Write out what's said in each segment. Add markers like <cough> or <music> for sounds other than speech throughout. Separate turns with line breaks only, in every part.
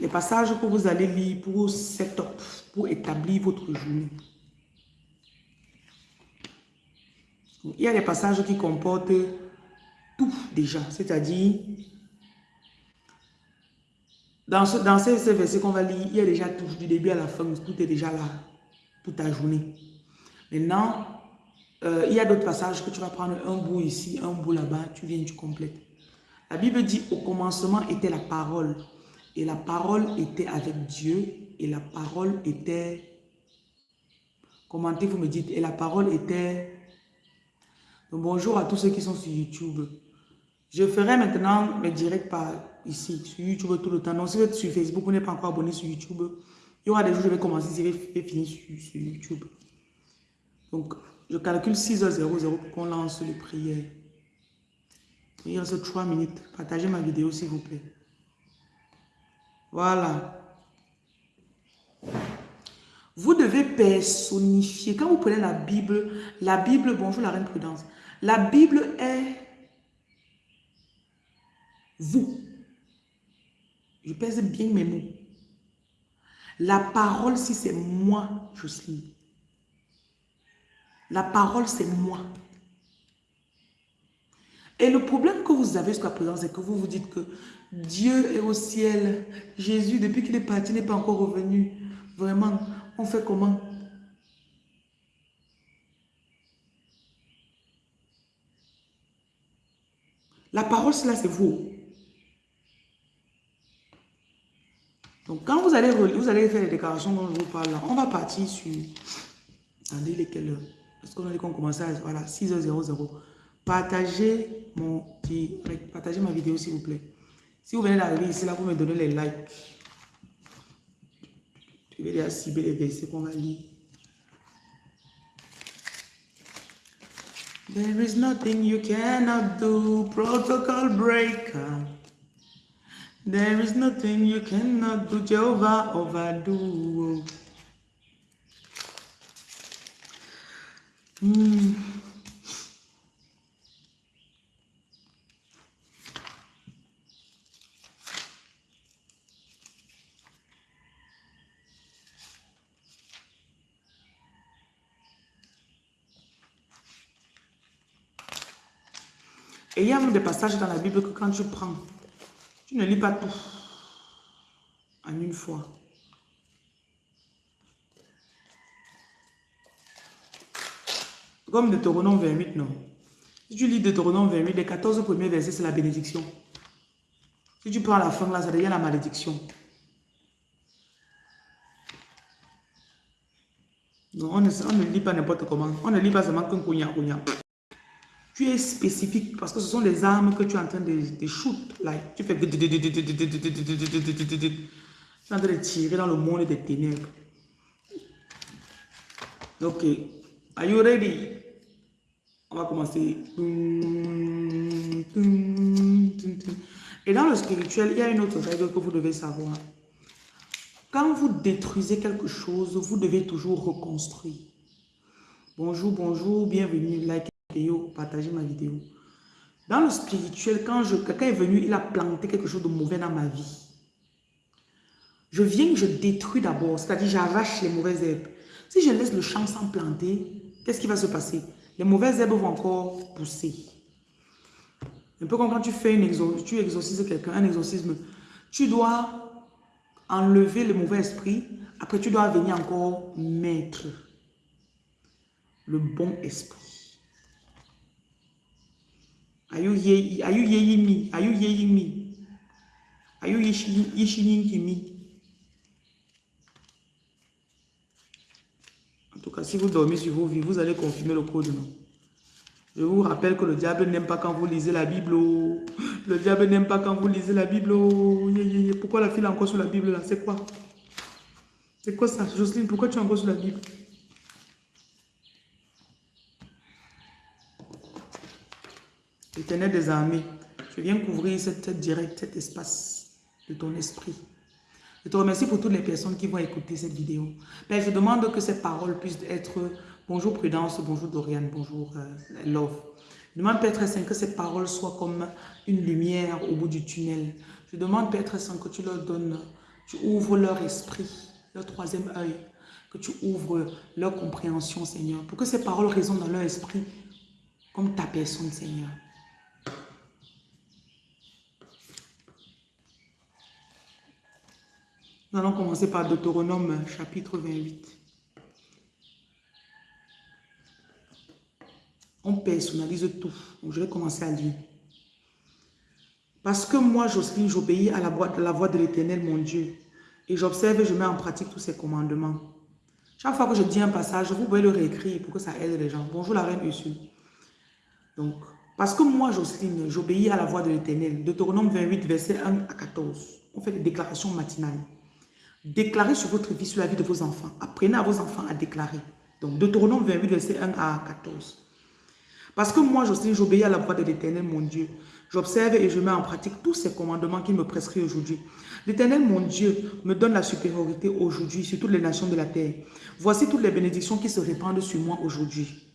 les passages que vous allez lire pour set pour établir votre journée. Il y a des passages qui comportent tout déjà, c'est-à-dire, dans, ce, dans ces, versets qu'on va lire, il y a déjà tout, du début à la fin, tout est déjà là, pour ta journée. Maintenant, euh, il y a d'autres passages que tu vas prendre un bout ici, un bout là-bas, tu viens, tu complètes. La Bible dit, au commencement était la parole, et la parole était avec Dieu, et la parole était... Commentez, vous me dites, et la parole était bonjour à tous ceux qui sont sur YouTube. Je ferai maintenant mes directs par ici, sur YouTube tout le temps. Donc, si vous êtes sur Facebook, vous n'êtes pas encore abonné sur YouTube, il y aura des jours où je vais commencer, je vais finir sur, YouTube. Donc, je calcule 6h00 pour qu'on lance le prière. Il reste 3 minutes. Partagez ma vidéo, s'il vous plaît. Voilà. Vous devez personnifier. Quand vous prenez la Bible, la Bible, bonjour la reine Prudence, la Bible est vous. Je pèse bien mes mots. La parole, si c'est moi, suis. La parole, c'est moi. Et le problème que vous avez jusqu'à présent, c'est que vous vous dites que Dieu est au ciel. Jésus, depuis qu'il est parti, n'est pas encore revenu. Vraiment, on fait comment? La parole, cela, c'est vous. Donc, quand vous allez, vous allez faire les déclarations dont je vous parle on va partir sur... Attendez, lesquelles Parce qu'on a dit qu'on commençait à... Voilà, 6h00. Partagez mon Partagez ma vidéo, s'il vous plaît. Si vous venez d'arriver ici, là, vous me donnez les likes. Je vais déjà cibler les versets qu'on va lire. There is nothing you cannot do, protocol breaker. There is nothing you cannot do, Jehovah overdo. Mm. Et il y a même des passages dans la Bible que quand tu prends, tu ne lis pas tout en une fois. Comme Deutéronome 28, non. Si tu lis Deutéronome 28, les 14 premiers versets, c'est la bénédiction. Si tu prends la fin, là, ça devient la malédiction. Non, on ne, lit pas n'importe comment. On ne lit pas seulement qu'un cognac tu es spécifique parce que ce sont les armes que tu es en train de, de shoot. Like, tu fais... Tu es en train de tirer dans le monde des ténèbres. Ok. Are you ready? On va commencer. Et dans le spirituel, il y a une autre règle que vous devez savoir. Quand vous détruisez quelque chose, vous devez toujours reconstruire. Bonjour, bonjour, bienvenue. Like vidéo, partagez ma vidéo. Dans le spirituel, quand quelqu'un est venu, il a planté quelque chose de mauvais dans ma vie. Je viens, je détruis d'abord, c'est-à-dire j'arrache les mauvaises herbes. Si je laisse le champ sans planter, qu'est-ce qui va se passer? Les mauvaises herbes vont encore pousser. Un peu comme quand tu fais une exorcisme, tu exorcises quelqu'un, un exorcisme, tu dois enlever le mauvais esprit, après tu dois venir encore mettre le bon esprit. Are you, hear, are you hearing me? Are you hearing me? Are you listening? En tout cas, si vous dormez sur vos vies, vous allez confirmer le code, non? Je vous rappelle que le diable n'aime pas quand vous lisez la Bible. Oh. Le diable n'aime pas quand vous lisez la Bible. Oh. Pourquoi la fille est encore sur la Bible là? C'est quoi? C'est quoi ça? Jocelyne, pourquoi tu es encore sur la Bible? Je viens couvrir cette direct, cet espace de ton esprit. Je te remercie pour toutes les personnes qui vont écouter cette vidéo. Père, je demande que ces paroles puissent être bonjour Prudence, bonjour Dorian, bonjour euh, Love. Je demande Père très Saint que ces paroles soient comme une lumière au bout du tunnel. Je demande Père très Saint que tu leur donnes tu ouvres leur esprit, leur troisième œil, que tu ouvres leur compréhension, Seigneur, pour que ces paroles résonnent dans leur esprit comme ta personne, Seigneur. Nous allons commencer par Deutéronome chapitre 28. On personnalise tout. je vais commencer à lire. Parce que moi, Jocelyne, j'obéis à la voix, la voix de l'éternel, mon Dieu. Et j'observe et je mets en pratique tous ses commandements. Chaque fois que je dis un passage, vous pouvez le réécrire pour que ça aide les gens. Bonjour la reine Ursule. Donc, parce que moi, Jocelyne, j'obéis à la voix de l'éternel. Deutéronome 28, verset 1 à 14. On fait des déclarations matinales. Déclarez sur votre vie, sur la vie de vos enfants. Apprenez à vos enfants à déclarer. Donc, Deutéronome 28, verset 1 à 14. Parce que moi, Jocelyne, j'obéis à la voix de l'éternel, mon Dieu. J'observe et je mets en pratique tous ces commandements qu'il me prescrit aujourd'hui. L'Éternel, mon Dieu, me donne la supériorité aujourd'hui sur toutes les nations de la terre. Voici toutes les bénédictions qui se répandent sur moi aujourd'hui.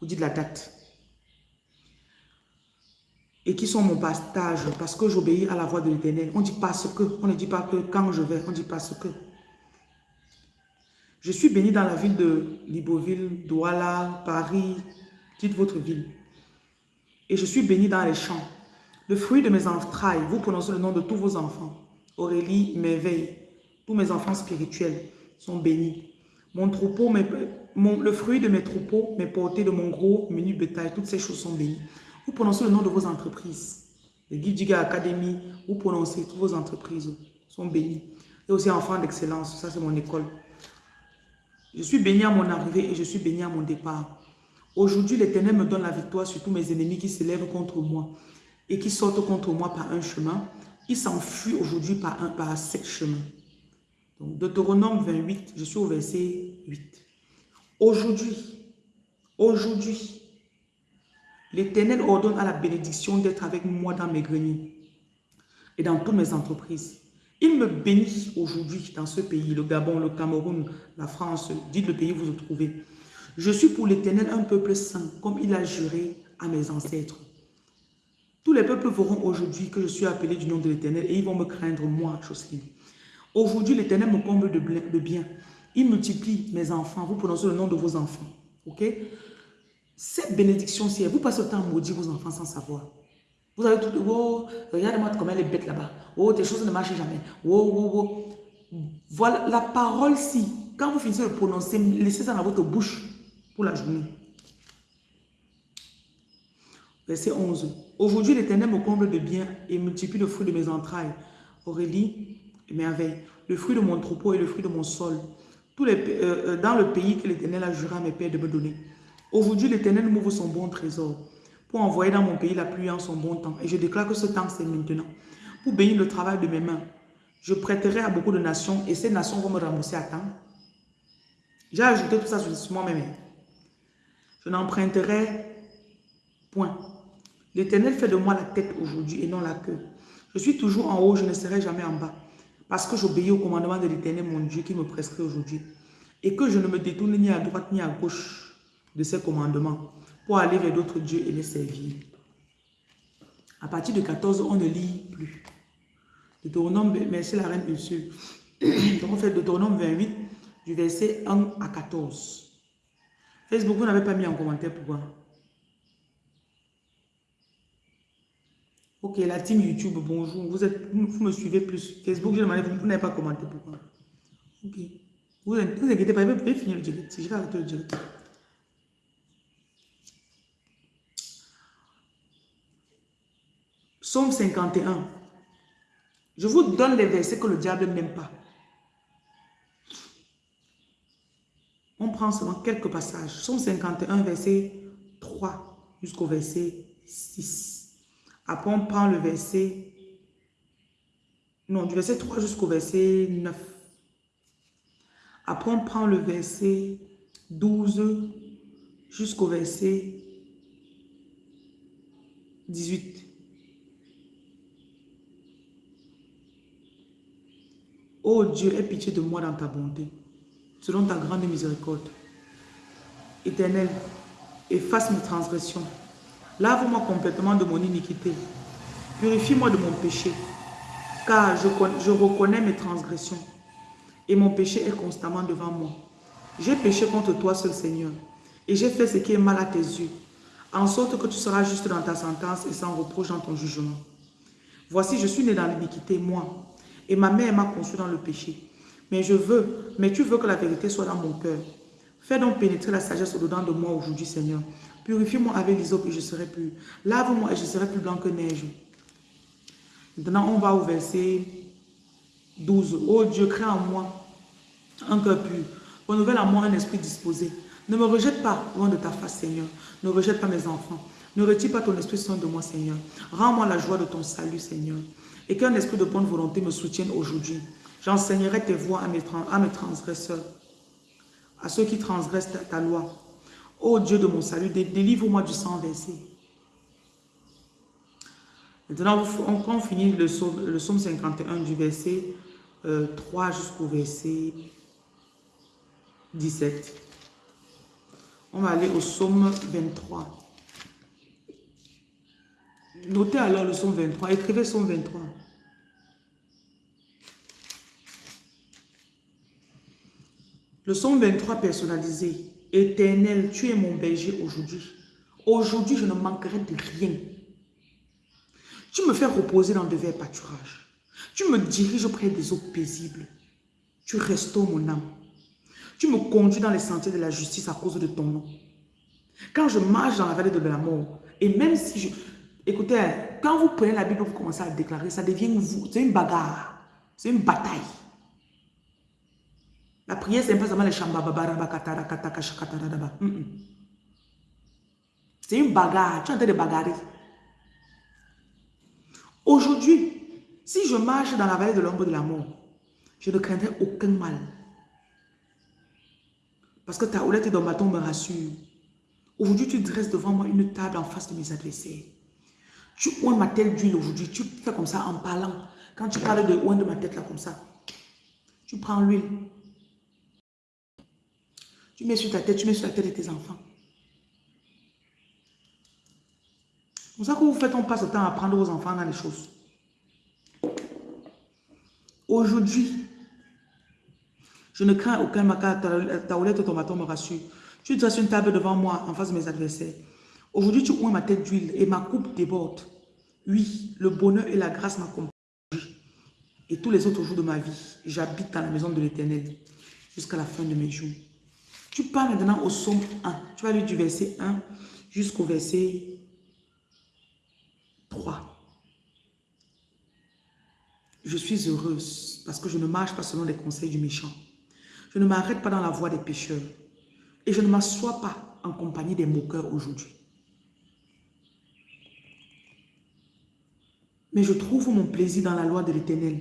Vous dites la date. Et qui sont mon partage parce que j'obéis à la voix de l'Éternel. On dit pas ce que. On ne dit pas que quand je vais. On dit pas ce que. Je suis béni dans la ville de Libreville, Douala, Paris. Dites votre ville et je suis béni dans les champs. Le fruit de mes entrailles, vous prononcez le nom de tous vos enfants. Aurélie, merveille, tous mes enfants spirituels sont bénis. Mon troupeau, le fruit de mes troupeaux, mes portées de mon gros menu bétail, toutes ces choses sont bénies. Vous prononcez le nom de vos entreprises. Les Giga Academy, vous prononcez toutes vos entreprises sont bénies. Et aussi enfants d'excellence, ça c'est mon école. Je suis béni à mon arrivée et je suis béni à mon départ. Aujourd'hui, l'Éternel me donne la victoire sur tous mes ennemis qui se lèvent contre moi et qui sortent contre moi par un chemin. Ils s'enfuient aujourd'hui par, un, par sept chemins. Donc, Deutéronome 28, je suis au verset 8. Aujourd'hui, aujourd'hui, l'Éternel ordonne à la bénédiction d'être avec moi dans mes greniers et dans toutes mes entreprises. Il me bénit aujourd'hui dans ce pays, le Gabon, le Cameroun, la France, dites le pays où vous vous trouvez. Je suis pour l'Éternel un peuple saint, comme il a juré à mes ancêtres. Tous les peuples verront aujourd'hui que je suis appelé du nom de l'Éternel et ils vont me craindre, moi, Jocelyne. Aujourd'hui, l'Éternel me comble de bien. Il multiplie mes enfants. Vous prononcez le nom de vos enfants. Ok? Cette bénédiction-ci, vous passez temps à maudire vos enfants sans savoir. Vous avez tout, oh, regardez-moi comment elle est bête là-bas. Oh, tes choses ne marchent jamais. Oh, oh, oh. Voilà, la parole-ci, quand vous finissez de prononcer, laissez ça dans votre bouche pour la journée. Verset 11. Aujourd'hui, l'Éternel me comble de bien et multiplie le fruit de mes entrailles. Aurélie, merveille. Le fruit de mon troupeau et le fruit de mon sol. Tous les, euh, euh, dans le pays que l'Éternel a juré à mes pères de me donner. Aujourd'hui, l'Éternel m'ouvre son bon trésor pour envoyer dans mon pays la pluie en son bon temps. Et je déclare que ce temps, c'est maintenant. Pour bénir le travail de mes mains. Je prêterai à beaucoup de nations et ces nations vont me rembourser à temps. J'ai ajouté tout ça sur moi-même. Je n'emprunterai point. L'Éternel fait de moi la tête aujourd'hui et non la queue. Je suis toujours en haut, je ne serai jamais en bas. Parce que j'obéis au commandement de l'Éternel, mon Dieu, qui me prescrit aujourd'hui. Et que je ne me détourne ni à droite ni à gauche de ses commandements pour aller vers d'autres dieux et les servir. À partir de 14, on ne lit plus. Deutéronome, merci la reine Ursule. <clears throat> Donc on fait Deutéronome 28, du verset 1 à 14. Facebook, vous n'avez pas mis en commentaire pourquoi Ok, la team YouTube, bonjour. Vous, êtes, vous me suivez plus. Facebook, je demandé, vous n'avez pas commenté pourquoi Ok. Vous ne vous inquiétez pas, je vais finir le direct. Je vais arrêter le direct. Somme 51. Je vous donne les versets que le diable n'aime pas. On prend seulement quelques passages. Somme 51, verset 3 jusqu'au verset 6. Après, on prend le verset... Non, du verset 3 jusqu'au verset 9. Après, on prend le verset 12 jusqu'au verset 18. Oh Dieu, aie pitié de moi dans ta bonté selon ta grande miséricorde. Éternel, efface mes transgressions. Lave-moi complètement de mon iniquité. Purifie-moi de mon péché. car je reconnais mes transgressions et mon péché est constamment devant moi. J'ai péché contre toi seul Seigneur et j'ai fait ce qui est mal à tes yeux, en sorte que tu seras juste dans ta sentence et sans reproche dans ton jugement. Voici, je suis né dans l'iniquité, moi, et ma mère m'a conçu dans le péché. Mais je veux, mais tu veux que la vérité soit dans mon cœur. Fais donc pénétrer la sagesse au-dedans de moi aujourd'hui, Seigneur. Purifie-moi avec l'hysope et je serai plus. Lave-moi et je serai plus blanc que neige. Maintenant, on va au verset 12. Oh Dieu, crée en moi un cœur pur. Renouvelle en moi un esprit disposé. Ne me rejette pas loin de ta face, Seigneur. Ne rejette pas mes enfants. Ne retire pas ton esprit saint de moi, Seigneur. Rends-moi la joie de ton salut, Seigneur. Et qu'un esprit de bonne volonté me soutienne aujourd'hui. J'enseignerai tes voies à mes, transgresseurs, à ceux qui transgressent ta, loi. Ô Dieu de mon salut, délivre-moi du sang versé. Maintenant, on, finit le psaume, le 51 du verset 3 euh, jusqu'au verset 17. On va aller au psaume 23. Notez alors le psaume 23. Écrivez psaume 23. Le psaume 23 personnalisé. Éternel, tu es mon berger aujourd'hui. Aujourd'hui, je ne manquerai de rien. Tu me fais reposer dans de verts pâturages. Tu me diriges auprès des eaux paisibles. Tu restaures mon âme. Tu me conduis dans les sentiers de la justice à cause de ton nom. Quand je marche dans la vallée de la et même si je... Écoutez, quand vous prenez la Bible, vous commencez à déclarer, ça devient vous. C'est une bagarre. C'est une bataille. La prière, c'est pas seulement les C'est une bagarre. Tu es en train de bagarrer. Aujourd'hui, si je marche dans la vallée de l'ombre de la mort, je ne craindrai aucun mal. Parce que ta houlette et ton bâton me rassurent. Aujourd'hui, tu dresses devant moi une table en face de mes adversaires. Tu oins ma tête d'huile aujourd'hui. Tu fais comme ça en parlant. Quand tu parles de oin de ma tête là comme ça, tu prends l'huile. Tu mets sur ta tête, tu mets sur la tête de tes enfants. C'est pour ça que vous faites, on passe le temps à prendre vos enfants dans les choses. Aujourd'hui, je ne crains aucun maca, ta houlette ou ton bâton me rassure. Tu dresses une table devant moi en face de mes adversaires. Aujourd'hui, tu oins ma tête d'huile et ma coupe déborde. Oui, le bonheur et la grâce m'accompagnent. Et tous les autres jours de ma vie, j'habite dans la maison de l'Éternel jusqu'à la fin de mes jours. Tu pars maintenant au psaume 1. Tu vas lire du verset 1 jusqu'au verset 3. Je suis heureuse parce que je ne marche pas selon les conseils du méchant. Je ne m'arrête pas dans la voie des pécheurs. Et je ne m'assois pas en compagnie des moqueurs aujourd'hui. Mais je trouve mon plaisir dans la loi de l'éternel.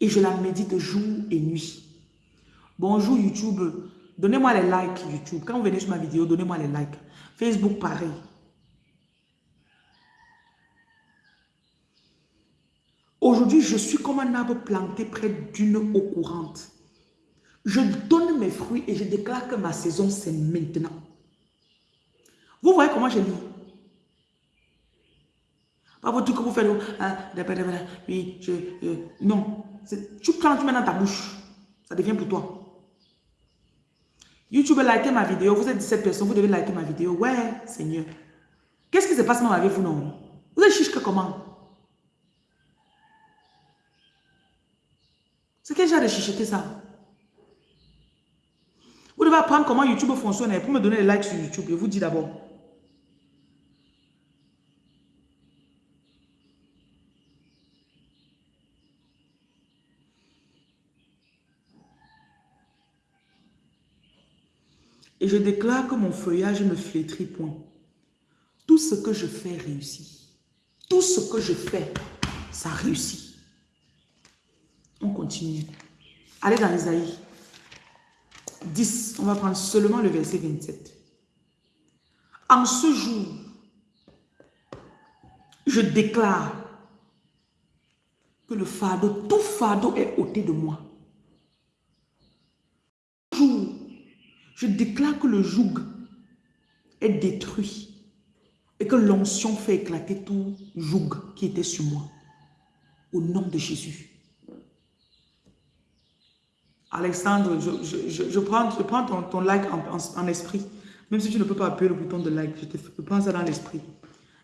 Et je la médite jour et nuit. Bonjour YouTube. Donnez-moi les likes YouTube. Quand vous venez sur ma vidéo, donnez-moi les likes. Facebook, pareil. Aujourd'hui, je suis comme un arbre planté près d'une eau courante. Je donne mes fruits et je déclare que ma saison, c'est maintenant. Vous voyez comment je lis? Pas votre truc que vous faites. Hein, oui, je, euh, non. Tu prends, tu mets dans ta bouche. Ça devient pour toi. YouTube, likez ma vidéo. Vous êtes 17 personnes, vous devez liker ma vidéo. Ouais, Seigneur. Qu'est-ce qui se passe avec vous, non? Vous êtes chiche que comment? C'est quel genre de chicheté ça? Vous devez apprendre comment YouTube fonctionne pour me donner les likes sur YouTube. Je vous dis d'abord. Et je déclare que mon feuillage ne flétrit point. Tout ce que je fais réussit. Tout ce que je fais, ça réussit. On continue. Allez dans Isaïe 10. On va prendre seulement le verset 27. En ce jour, je déclare que le fardeau, tout fardeau est ôté de moi. Jour, je déclare que le joug est détruit et que l'onction fait éclater tout joug qui était sur moi. Au nom de Jésus. Alexandre, je, prends, je prends ton, like en, esprit. Même si tu ne peux pas appuyer le bouton de like, je te prends ça dans l'esprit.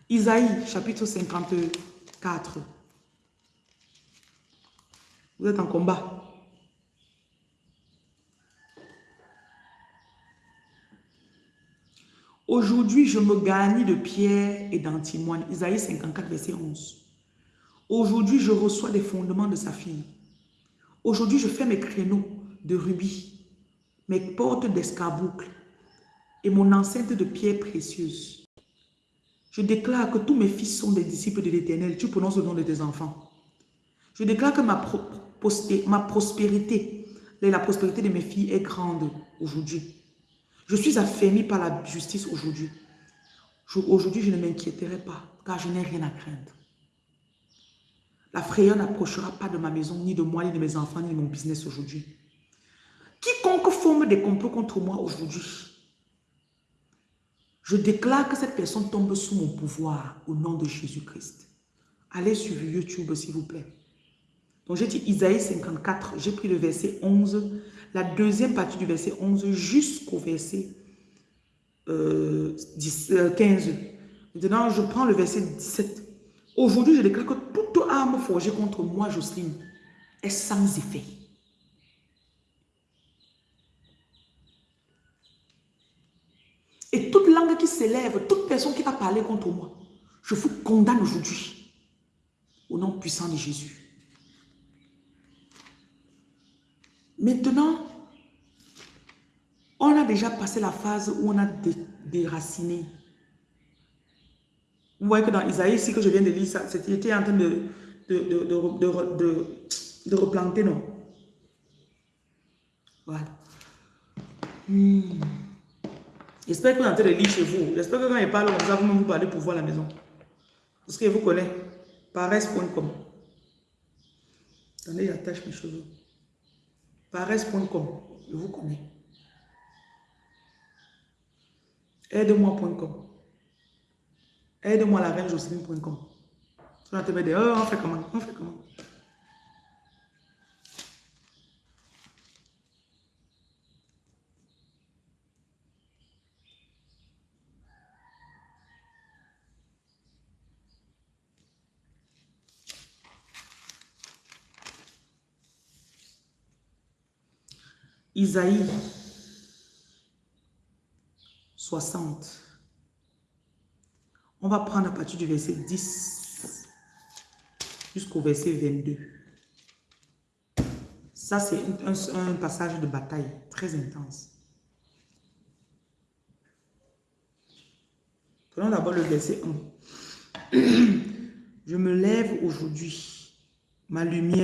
Isaïe, chapitre 54. Vous êtes en combat. Aujourd'hui, je me gagne de pierre et d'antimoine. Isaïe 54, verset 11. Aujourd'hui, je reçois des fondements de sa fille. Aujourd'hui, je fais mes créneaux de rubis, mes portes d'escarboucle et mon enceinte de pierres précieuses. Je déclare que tous mes fils sont des disciples de l'Éternel. Tu prononces le nom de tes enfants. Je déclare que ma, ma prospérité, la prospérité de mes filles est grande aujourd'hui. Je suis affermi par la justice aujourd'hui. Aujourd'hui, je ne m'inquiéterai pas, car je n'ai rien à craindre. La frayeur n'approchera pas de ma maison, ni de moi, ni de mes enfants, ni de mon business aujourd'hui. Quiconque forme des complots contre moi aujourd'hui, je déclare que cette personne tombe sous mon pouvoir au nom de Jésus-Christ. Allez sur YouTube, s'il vous plaît. Donc, j'ai dit Isaïe 54, j'ai pris le verset 11, la deuxième partie du verset 11 jusqu'au verset 15. Euh, euh, Maintenant, je prends le verset 17. Aujourd'hui, je déclare que toute arme forgée contre moi, Jocelyne, est sans effet. Et toute langue qui s'élève, toute personne qui va parler contre moi, je vous condamne aujourd'hui. Au nom puissant de Jésus. Maintenant, on a déjà passé la phase où on a déraciné. Vous voyez que dans Isaïe, ici que je viens de lire, c'était en train de, replanter, non? Voilà. Hmm. J'espère que vous êtes en train de lire chez vous. J'espère que quand il parle comme ça, vous-même vous pour voir la maison. Parce que vous connaissez. Paresse.com. Attendez, j'attache mes cheveux. Paresse.com. Je vous connais. Aide-moi.com. Aide-moi la reine Jocelyne.com. On on fait comment? On fait comment? Isaïe 60. On va prendre à partir du verset 10 jusqu'au verset 22. Ça, c'est un, passage de bataille très intense. Prenons d'abord le verset 1. <clears throat> Je me lève aujourd'hui, ma lumière